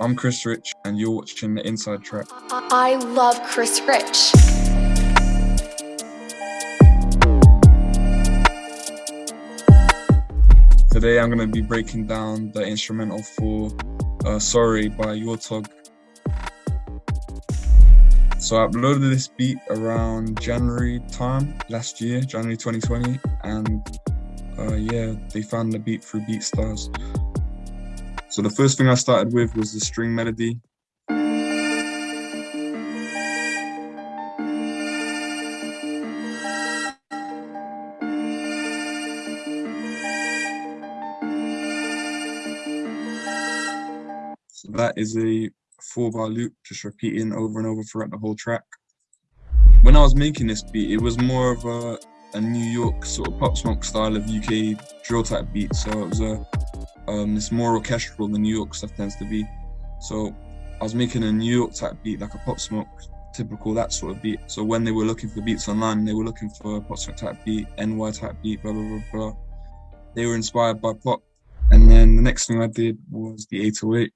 I'm Chris Rich, and you're watching the Inside Track. I love Chris Rich. Today I'm going to be breaking down the instrumental for uh, Sorry by Yaw Tog. So I uploaded this beat around January time last year, January 2020, and uh, yeah, they found the beat through BeatStars. So the first thing I started with was the string melody. So that is a four bar loop, just repeating over and over throughout the whole track. When I was making this beat, it was more of a, a New York sort of pop smoke style of UK drill type beat. So it was a um, it's more orchestral than New York stuff tends to be. So I was making a New York type beat, like a Pop Smoke, typical that sort of beat. So when they were looking for beats online, they were looking for a Pop Smoke type beat, NY type beat, blah, blah, blah, blah. They were inspired by pop. And then the next thing I did was the 808.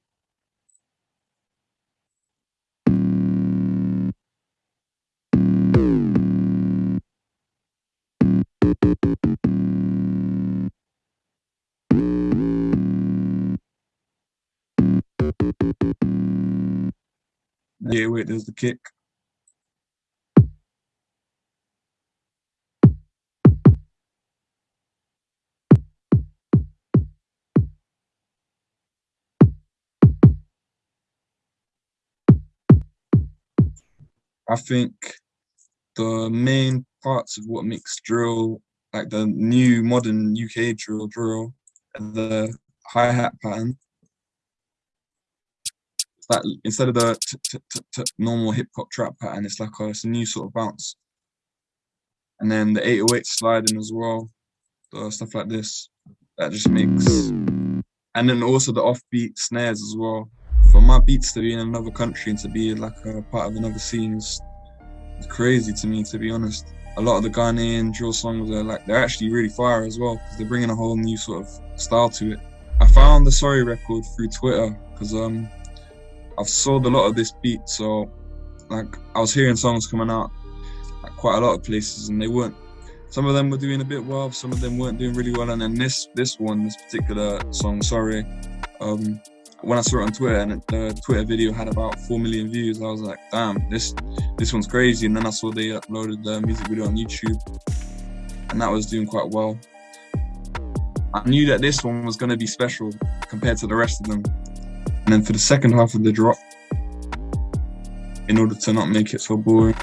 Yeah, wait, there's the kick. I think the main parts of what makes drill, like the new modern UK drill drill, the hi-hat pattern that instead of the normal hip hop trap pattern, it's like a, it's a new sort of bounce. And then the 808 sliding as well, stuff like this, that just makes. And then also the offbeat snares as well. For my beats to be in another country and to be like a part of another scene is crazy to me, to be honest. A lot of the Ghanaian drill songs are like they're actually really fire as well because they're bringing a whole new sort of style to it. I found the Sorry record through Twitter because um I've sold a lot of this beat, so like I was hearing songs coming out like quite a lot of places, and they weren't. Some of them were doing a bit well, some of them weren't doing really well, and then this this one, this particular song, sorry, um, when I saw it on Twitter and the Twitter video had about four million views, I was like, damn, this this one's crazy. And then I saw they uploaded the music video on YouTube, and that was doing quite well. I knew that this one was going to be special compared to the rest of them. And then for the second half of the drop, in order to not make it so boring,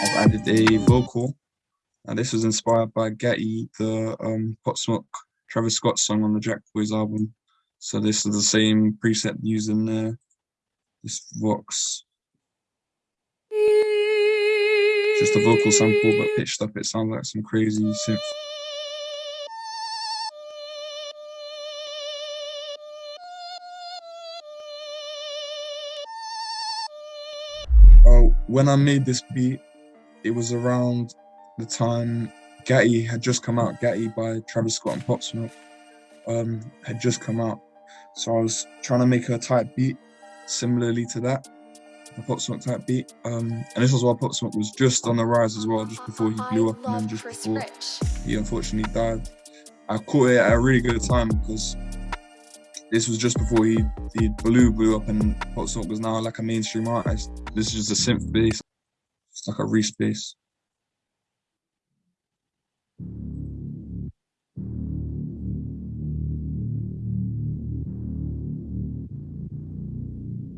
I've added a vocal. And this was inspired by Gatti, the um, Pop Smoke Travis Scott song on the Jack Boys album. So this is the same preset used in there. This Vox just a vocal sample, but pitched up, it sounds like some crazy synth. Oh, when I made this beat, it was around the time Gatti had just come out. Gatti by Travis Scott and Pop Smoke um, had just come out. So I was trying to make a tight beat similarly to that Pop Smoke type beat. Um, and this was while Pop Smoke was just on the rise as well, just before he blew up and then just before he unfortunately died. I caught it at a really good time because this was just before he, he blew blew up and Pop Smoke was now like a mainstream artist. This is just a synth bass, it's like a Reese bass.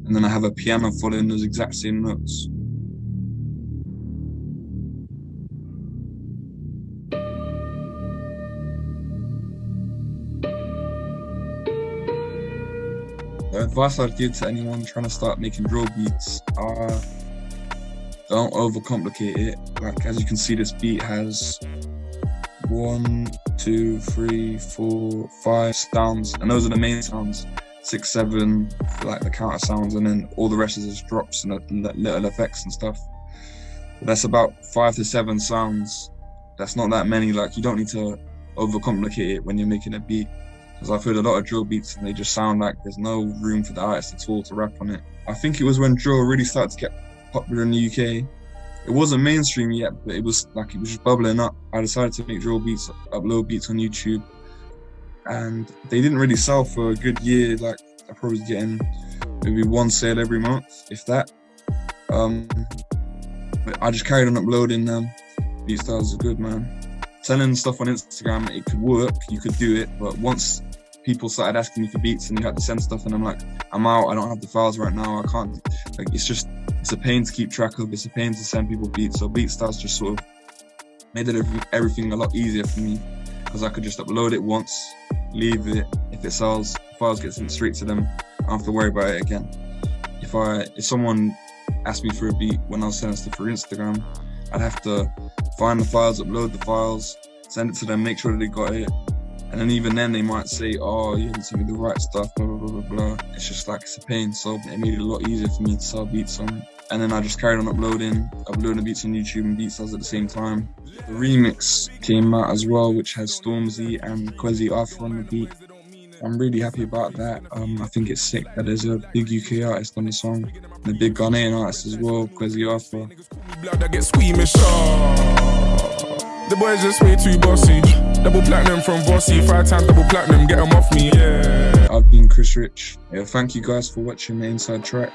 And then I have a piano following those exact same notes. The advice I'd give to anyone trying to start making drill beats are don't overcomplicate it. Like as you can see, this beat has one, two, three, four, five sounds, and those are the main sounds six, seven, like the counter sounds, and then all the rest is just drops and, little effects and stuff. That's about five to seven sounds. That's not that many. Like you don't need to overcomplicate it when you're making a beat. Because I've heard a lot of drill beats and they just sound like there's no room for the artist at all to rap on it. I think it was when drill really started to get popular in the UK. It wasn't mainstream yet, but it was like it was just bubbling up. I decided to make drill beats, upload beats on YouTube, and they didn't really sell for a good year. Like I probably was getting maybe one sale every month, if that. Um, but I just carried on uploading them. BeatStars are good, man. Selling stuff on Instagram, it could work, you could do it, but once people started asking me for beats and you had to send stuff and I'm like, I'm out, I don't have the files right now, I can't like it's just it's a pain to keep track of, it's a pain to send people beats. So BeatStars just sort of made it everything a lot easier for me because I could just upload it once, leave it. If it sells, files get sent straight to them. I don't have to worry about it again. If I if someone asked me for a beat when I was sending stuff for Instagram, I'd have to find the files, upload the files, send it to them, make sure that they got it, and then even then they might say, oh, you haven't sent me the right stuff, blah, blah, blah, blah, blah. It's just like, it's a pain. So it made it a lot easier for me to sell beats on. And then I just carried on uploading, uploading the beats on YouTube and BeatStars at the same time. The remix came out as well, which has Stormzy and Kwesi Arthur on the beat. I'm really happy about that. Um, I think it's sick that there's a big UK artist on the song, and a big Ghanaian artist as well, Kwesi Arthur. The boys just way too bossy. Double platinum from Bossy, five times double platinum, get them off me, yeah. I've been Chris Rich. Yeah, thank you guys for watching the inside track.